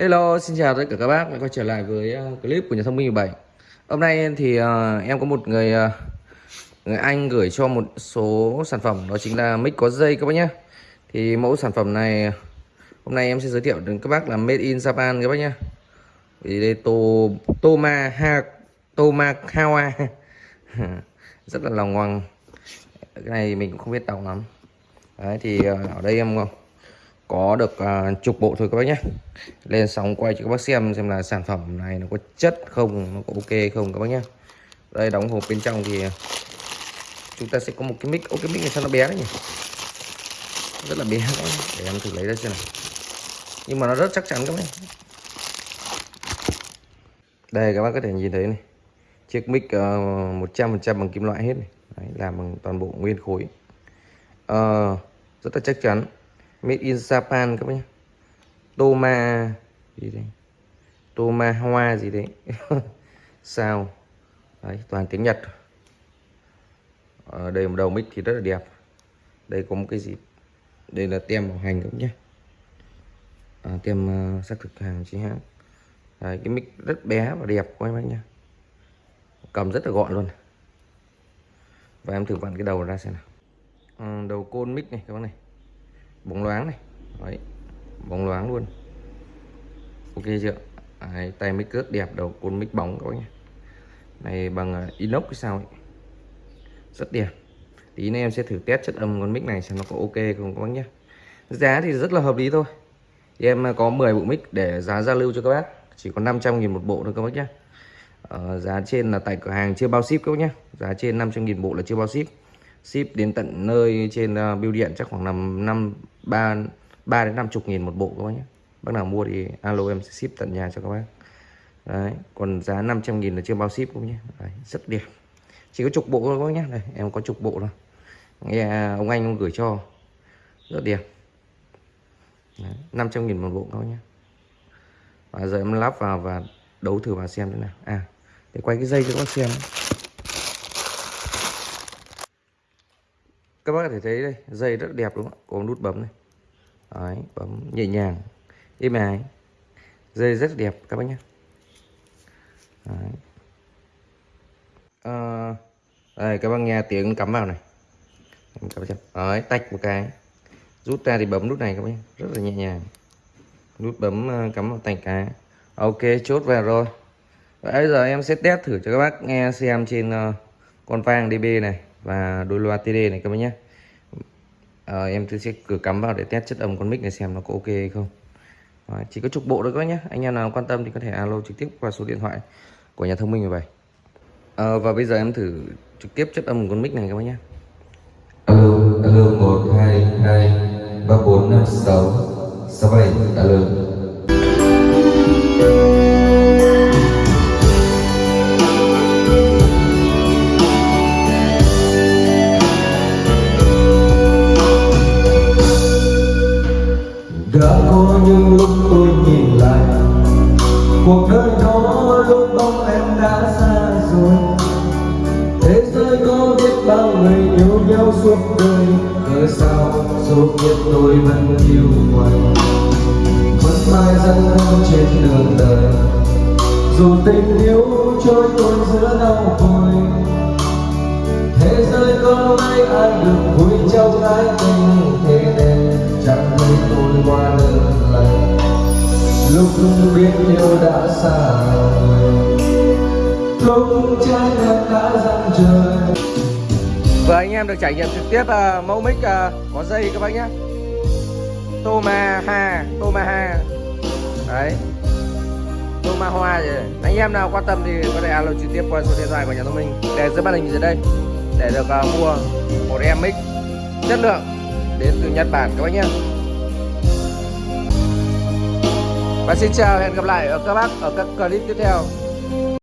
Hello, xin chào tất cả các bác. Đã quay trở lại với ờ, clip của nhà thông minh 17 Hôm nay thì uh, em có một người uh, người anh gửi cho một số sản phẩm. Đó chính là mic có dây các bác nhé. Thì mẫu sản phẩm này hôm nay em sẽ giới thiệu đến các bác là made in Japan các bác nhé. Vì đây to, Toma ha, Toma Kawa. Rất là lòng ngoằng. Cái này mình cũng không biết đọc lắm. Đấy thì ở đây em có được uh, chục bộ thôi các bác nhé. Lên sóng quay cho các bác xem xem là sản phẩm này nó có chất không nó có ok không các bác nhé. Đây đóng hộp bên trong thì chúng ta sẽ có một cái mic. Ô cái mic này sao nó bé đấy nhỉ? Rất là bé để em thử lấy ra xem nào. Nhưng mà nó rất chắc chắn các bác đây các bác có thể nhìn thấy này. Chiếc mic ờ, một trăm phần trăm bằng kim loại hết này. Đấy, làm bằng toàn bộ nguyên khối. Uh, rất là chắc chắn made in Japan các bác nhé Toma gì đấy? Toma hoa gì đấy? Sao? Đấy toàn tiếng Nhật. Ở đây một đầu mic thì rất là đẹp. Đây có một cái gì? Đây là tem bảo hành cũng nhé à, tem uh, xác thực hàng chính hãng. Đấy, cái mic rất bé và đẹp các bác nhá. Cầm rất là gọn luôn. Và em thử vặn cái đầu ra xem nào. À, đầu côn mic này các bác này bóng loáng này. Đấy bóng loáng luôn. Ok chưa? Đấy, tay mic rất đẹp đầu côn mic bóng các bác nhé. Này bằng à, inox cái sao ấy. rất đẹp. Tí nữa em sẽ thử test chất âm con mic này xem nó có ok không các bác nhé. Giá thì rất là hợp lý thôi. Thì em à, có 10 bộ mic để giá giao lưu cho các bác. Chỉ có 500 nghìn một bộ thôi các bác nhé. Ờ, giá trên là tại cửa hàng chưa bao ship các bác nhé. Giá trên 500 nghìn bộ là chưa bao ship ship đến tận nơi trên ờ, uh, bưu điện chắc khoảng năm năm ba ba đến năm chục nghìn một bộ các bác nhé. Bác nào mua thì alo em sẽ ship tận nhà cho các bác. Đấy còn giá 500 nghìn là chưa bao ship cũng nhé. Đấy, rất đẹp. Chỉ có chục bộ thôi các bác nhé. Đây em có chục bộ thôi. Nghe ông anh ông gửi cho. Rất đẹp. Đấy, 500 nghìn một bộ các bác nhé. Và giờ em lắp vào và đấu thử vào xem thế nào. À để quay cái dây cho các bác xem. Các bác có thể thấy đây dây rất đẹp đúng không có nút bấm này. Đấy, bấm nhẹ nhàng êm ái. Dây rất đẹp các bác nhé. Đấy. À, đây các bác nghe tiếng cắm vào này. Cắm vào Đấy, tách một cái. Rút ra thì bấm nút này các bác nhé. Rất là nhẹ nhàng. Nút bấm ờ, cắm vào tay cái. Ok chốt vào rồi. Bây giờ em sẽ test thử cho các bác nghe xem trên uh, con vang DB này và đôi loa TD này các bác nhé à, em sẽ cử cắm vào để test chất âm con mic này xem nó có ok hay không. Đấy, chỉ có trục bộ thôi các bác nhé anh em nào quan tâm thì có thể alo trực tiếp qua số điện thoại của nhà thông minh 17 à, ờ, và bây giờ em thử trực tiếp chất âm con mic này các bác nhé alo alo một hai hai ba bốn năm sáu sáu bảy alo. Cuộc đời đó lúc bóng em đã xa rồi. Thế giới có biết bao người yêu nhau suốt đời cớ sao dù biết tôi vẫn yêu ngoài. vẫn mãi dâng nhau trên đường đời, dù tình yêu trôi tôi giữa đau khổ thế giới có mấy ai được vui trong ái tình lúc biết yêu đã xa rồi lúc trái đất đã dặn trời. Và anh em được trải nghiệm trực tiếp uh, mẫu mic uh, có dây các bác nhé Tomaha Tomaha. Đấy. Toma Hoa gì Anh em nào quan tâm thì có thể alo trực tiếp qua số điện thoại của nhà thông minh. Để dưới màn hình dưới đây Để được uh, mua một em mic chất lượng đến từ Nhật Bản các bác nhé Và xin chào hẹn gặp lại ở các bác ở các clip tiếp theo.